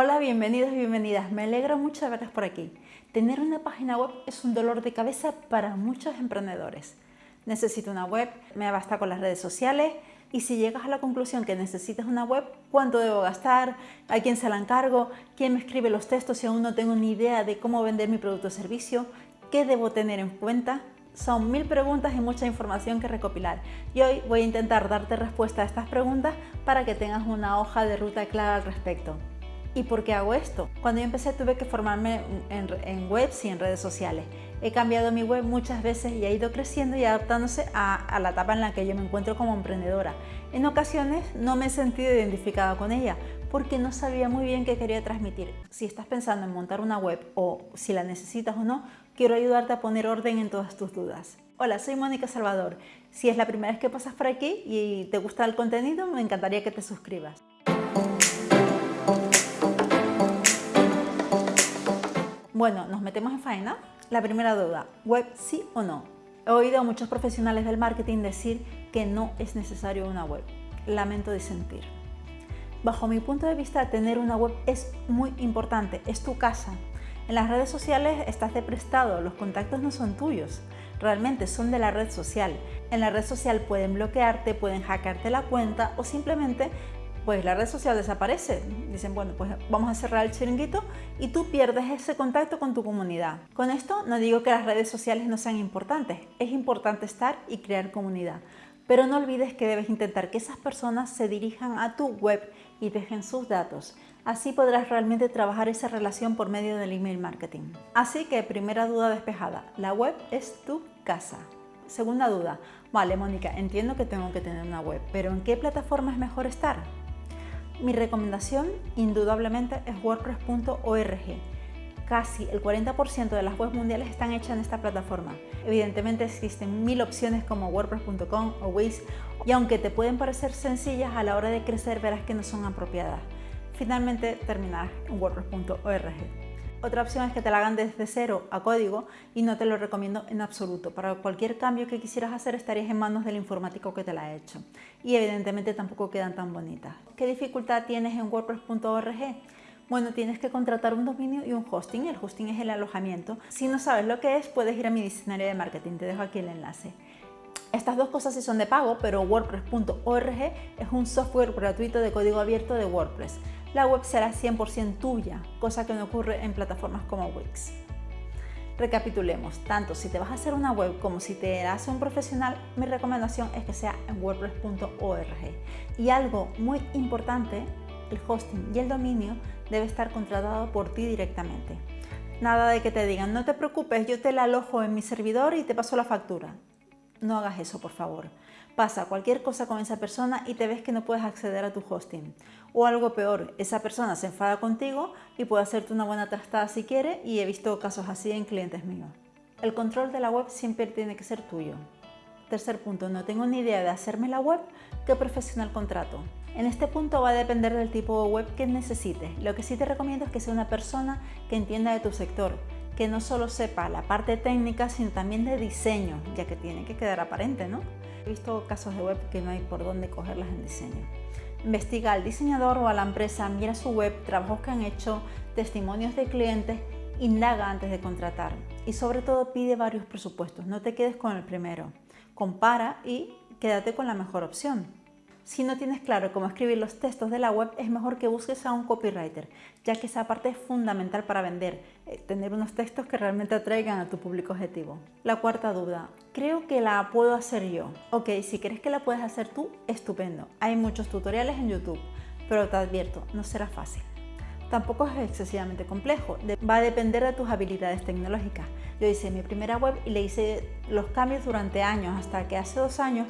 Hola, bienvenidos y bienvenidas. Me alegra mucho verles por aquí. Tener una página web es un dolor de cabeza para muchos emprendedores. Necesito una web, me basta con las redes sociales y si llegas a la conclusión que necesitas una web, ¿cuánto debo gastar? ¿A quién se la encargo? ¿Quién me escribe los textos si aún no tengo ni idea de cómo vender mi producto o servicio? ¿Qué debo tener en cuenta? Son mil preguntas y mucha información que recopilar y hoy voy a intentar darte respuesta a estas preguntas para que tengas una hoja de ruta clara al respecto. ¿Y por qué hago esto? Cuando yo empecé tuve que formarme en, webs y en redes sociales. He cambiado mi web muchas veces y ha ido creciendo y adaptándose a, a, la etapa en la que yo me encuentro como emprendedora. En ocasiones no me he sentido identificada con ella porque no sabía muy bien qué quería transmitir. Si estás pensando en montar una web o si la necesitas o no, quiero ayudarte a poner orden en todas tus dudas. Hola, soy Mónica Salvador. Si es la primera vez que pasas por aquí y te gusta el contenido, me encantaría que te suscribas. Bueno, nos metemos en faena. La primera duda, ¿web sí o no? He oído a muchos profesionales del marketing decir que no es necesario una web. Lamento disentir. Bajo mi punto de vista, tener una web es muy importante, es tu casa. En las redes sociales estás de prestado, los contactos no son tuyos, realmente son de la red social. En la red social pueden bloquearte, pueden hackearte la cuenta o simplemente pues la red social desaparece. Dicen, bueno, pues vamos a cerrar el chiringuito y tú pierdes ese contacto con tu comunidad. Con esto no digo que las redes sociales no sean importantes, es importante estar y crear comunidad. Pero no olvides que debes intentar que esas personas se dirijan a tu web y dejen sus datos. Así podrás realmente trabajar esa relación por medio del email marketing. Así que primera duda despejada, la web es tu casa. Segunda duda, vale Mónica, entiendo que tengo que tener una web, pero ¿en qué plataforma es mejor estar? Mi recomendación indudablemente es wordpress.org. Casi el 40% de las webs mundiales están hechas en esta plataforma. Evidentemente existen mil opciones como wordpress.com o Wix y aunque te pueden parecer sencillas, a la hora de crecer verás que no son apropiadas. Finalmente terminarás en wordpress.org. Otra opción es que te la hagan desde cero a código y no te lo recomiendo en absoluto. Para cualquier cambio que quisieras hacer estarías en manos del informático que te la ha hecho. Y evidentemente tampoco quedan tan bonitas. ¿Qué dificultad tienes en wordpress.org? Bueno, tienes que contratar un dominio y un hosting. El hosting es el alojamiento. Si no sabes lo que es, puedes ir a mi diccionario de marketing. Te dejo aquí el enlace. Estas dos cosas sí son de pago, pero WordPress.org es un software gratuito de código abierto de WordPress la web será 100% tuya, cosa que no ocurre en plataformas como Wix. Recapitulemos, tanto si te vas a hacer una web como si te hace un profesional, mi recomendación es que sea en wordpress.org. Y algo muy importante, el hosting y el dominio debe estar contratado por ti directamente. Nada de que te digan, no te preocupes, yo te la alojo en mi servidor y te paso la factura. No hagas eso, por favor. Pasa cualquier cosa con esa persona y te ves que no puedes acceder a tu hosting. O algo peor, esa persona se enfada contigo y puede hacerte una buena trastada si quiere y he visto casos así en clientes míos. El control de la web siempre tiene que ser tuyo. Tercer punto, no tengo ni idea de hacerme la web, ¿qué profesional contrato? En este punto va a depender del tipo de web que necesites. Lo que sí te recomiendo es que sea una persona que entienda de tu sector, que no solo sepa la parte técnica, sino también de diseño, ya que tiene que quedar aparente, ¿no? He visto casos de web que no hay por dónde cogerlas en diseño. Investiga al diseñador o a la empresa, mira su web, trabajos que han hecho, testimonios de clientes, indaga antes de contratar y sobre todo pide varios presupuestos, no te quedes con el primero. Compara y quédate con la mejor opción. Si no tienes claro cómo escribir los textos de la web, es mejor que busques a un copywriter, ya que esa parte es fundamental para vender, eh, tener unos textos que realmente atraigan a tu público objetivo. La cuarta duda, creo que la puedo hacer yo. Ok, si crees que la puedes hacer tú, estupendo. Hay muchos tutoriales en YouTube, pero te advierto, no será fácil. Tampoco es excesivamente complejo, va a depender de tus habilidades tecnológicas. Yo hice mi primera web y le hice los cambios durante años, hasta que hace dos años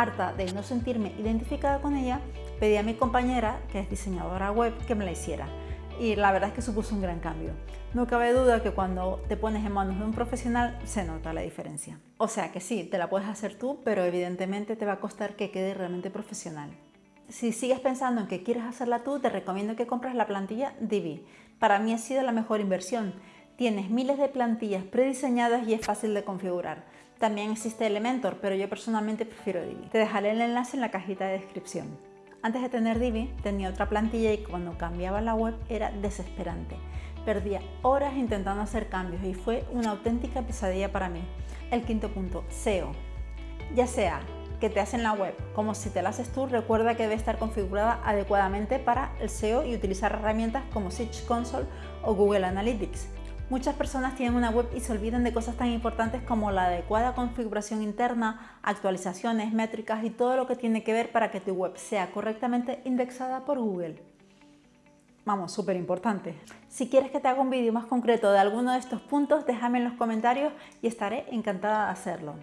harta de no sentirme identificada con ella, pedí a mi compañera, que es diseñadora web, que me la hiciera. Y la verdad es que supuso un gran cambio. No cabe duda que cuando te pones en manos de un profesional se nota la diferencia. O sea que sí, te la puedes hacer tú, pero evidentemente te va a costar que quede realmente profesional. Si sigues pensando en que quieres hacerla tú, te recomiendo que compres la plantilla Divi. Para mí ha sido la mejor inversión. Tienes miles de plantillas prediseñadas y es fácil de configurar. También existe Elementor, pero yo personalmente prefiero Divi. Te dejaré el enlace en la cajita de descripción. Antes de tener Divi tenía otra plantilla y cuando cambiaba la web era desesperante. Perdía horas intentando hacer cambios y fue una auténtica pesadilla para mí. El quinto punto, SEO. Ya sea que te hacen la web como si te la haces tú, recuerda que debe estar configurada adecuadamente para el SEO y utilizar herramientas como Search Console o Google Analytics. Muchas personas tienen una web y se olvidan de cosas tan importantes como la adecuada configuración interna, actualizaciones, métricas y todo lo que tiene que ver para que tu web sea correctamente indexada por Google. Vamos, súper importante. Si quieres que te haga un vídeo más concreto de alguno de estos puntos, déjame en los comentarios y estaré encantada de hacerlo.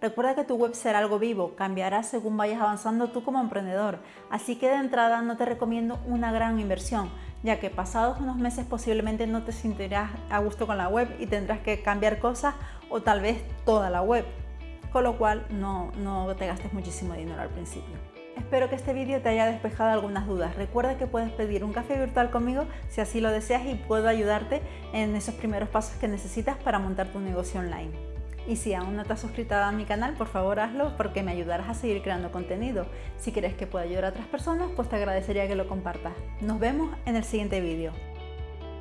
Recuerda que tu web será algo vivo, cambiará según vayas avanzando tú como emprendedor, así que de entrada no te recomiendo una gran inversión, ya que pasados unos meses posiblemente no te sentirás a gusto con la web y tendrás que cambiar cosas o tal vez toda la web, con lo cual no, no te gastes muchísimo dinero al principio. Espero que este vídeo te haya despejado algunas dudas. Recuerda que puedes pedir un café virtual conmigo si así lo deseas y puedo ayudarte en esos primeros pasos que necesitas para montar tu negocio online. Y si aún no te has suscrito a mi canal, por favor hazlo porque me ayudarás a seguir creando contenido. Si crees que puede ayudar a otras personas, pues te agradecería que lo compartas. Nos vemos en el siguiente vídeo.